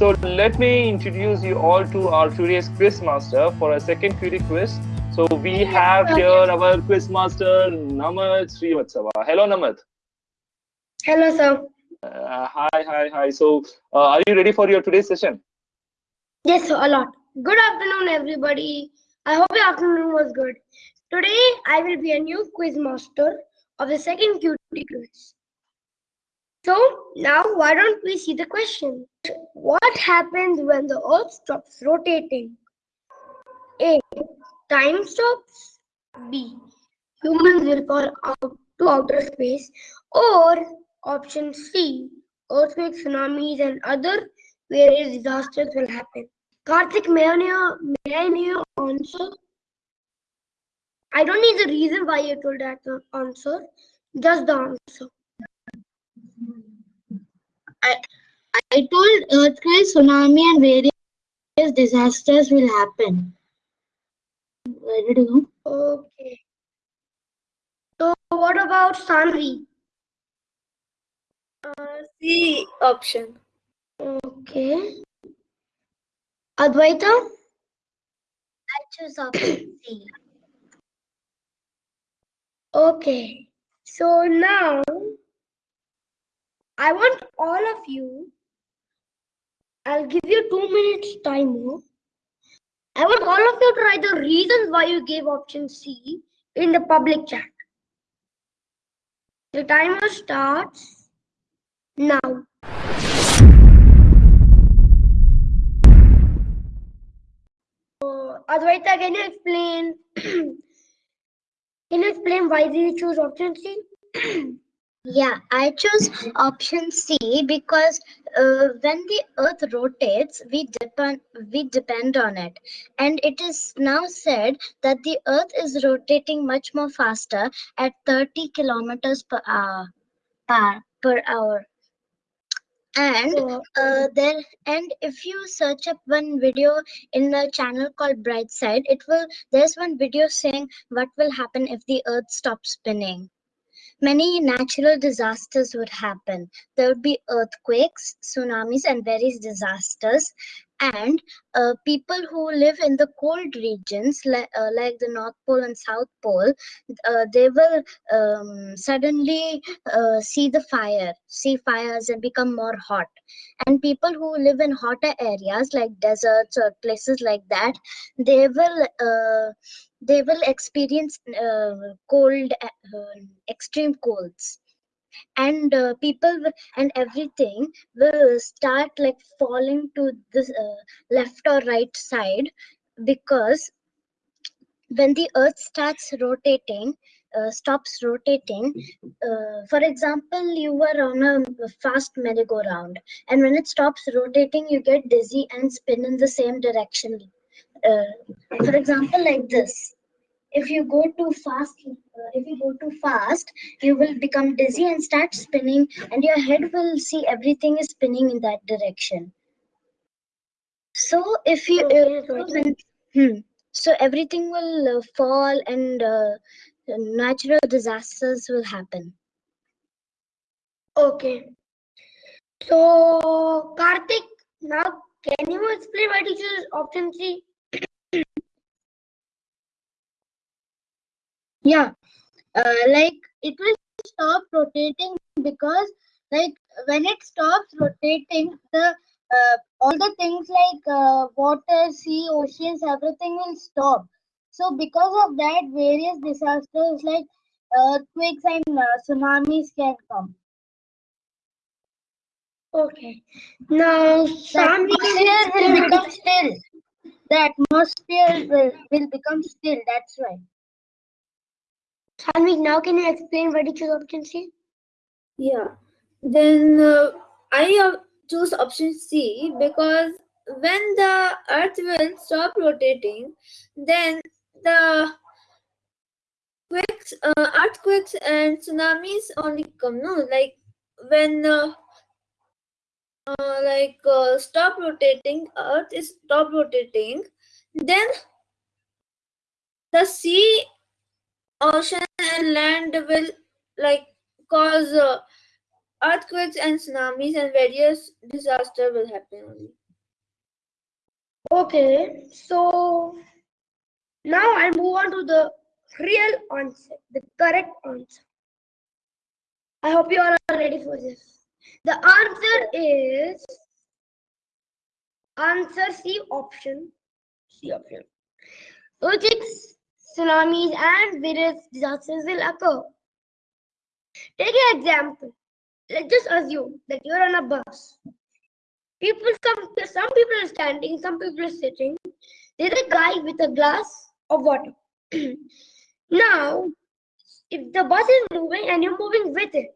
So let me introduce you all to our curious quiz master for a second curious quiz. So we have here our quiz master Namad Srivastava. Hello Namad. Hello sir. Uh, hi, hi, hi. So uh, are you ready for your today's session? Yes, sir, a lot. Good afternoon, everybody. I hope your afternoon was good. Today, I will be a new quiz master of the second QT quiz. So, now why don't we see the question? What happens when the Earth stops rotating? A. Time stops. B. Humans will fall out to outer space. Or option C. Earthquakes, tsunamis, and other various disasters will happen. Karthik, may I know, may I know your answer? I don't need the reason why you told that answer, just the answer. I told earthquake, tsunami, and various disasters will happen. Where did you go? Okay. So, what about Sanvi? Uh, C option. Okay. Advaita? I choose option C. Okay. So now I want all of you, I'll give you two minutes timer. I want all of you to write the reasons why you gave option C in the public chat. The timer starts now. Advaita, can you explain? can you explain why did you choose option C? yeah, I chose option C because uh, when the Earth rotates, we depend we depend on it, and it is now said that the Earth is rotating much more faster at 30 kilometers per hour. Per, per hour. And uh, there and if you search up one video in a channel called bright side it will there's one video saying what will happen if the earth stops spinning many natural disasters would happen. There would be earthquakes tsunamis and various disasters and uh, people who live in the cold regions like, uh, like the north pole and south pole uh, they will um, suddenly uh, see the fire see fires and become more hot. And people who live in hotter areas like deserts or places like that they will uh, they will experience uh, cold extreme colds and uh, people and everything will start like falling to the uh, left or right side because when the earth starts rotating uh, stops rotating uh, for example you were on a fast merry-go-round and when it stops rotating you get dizzy and spin in the same direction uh, for example like this if you go too fast uh, if you go too fast you will become dizzy and start spinning and your head will see everything is spinning in that direction. So if you uh, hmm, so everything will uh, fall and uh, natural disasters will happen. Okay. So karthik now can you explain you choose option c yeah. Uh, like it will stop rotating because like when it stops rotating the uh, all the things like uh, water sea oceans everything will stop. So because of that various disasters like earthquakes and uh, tsunamis can come. Okay. Now the atmosphere will become still. The atmosphere will, will become still that's why Sanvi, now can you explain did you choose option C? Yeah, then uh, I choose option C because when the earth will stop rotating, then the quakes, uh, earthquakes and tsunamis only come. No, like when uh, uh, like uh, stop rotating, earth is stop rotating, then the sea ocean and land will like cause uh, earthquakes and tsunamis and various disaster will happen only. Okay, so now I'll move on to the real answer, the correct answer. I hope you all are ready for this. The answer is answer C option. C option. Earthquakes, tsunamis, and various disasters will occur. Take an example. Let's just assume that you're on a bus. People, come, some people are standing, some people are sitting. There's a guy with a glass of water. now, if the bus is moving and you're moving with it,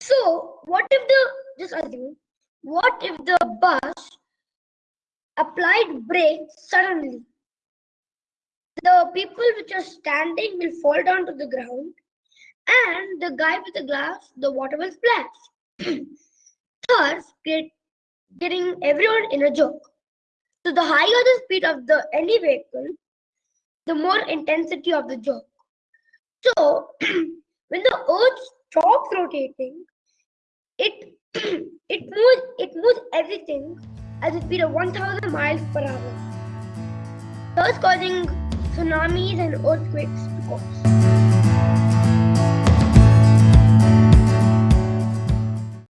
so what if the just assume what if the bus applied brake suddenly? The people which are standing will fall down to the ground and the guy with the glass, the water will splash. Thus, get, getting everyone in a joke. So the higher the speed of the any vehicle, the more intensity of the joke. So when the earth stops rotating, it it moves it moves everything at a speed of 1000 miles per hour, thus causing tsunamis and earthquakes to cause.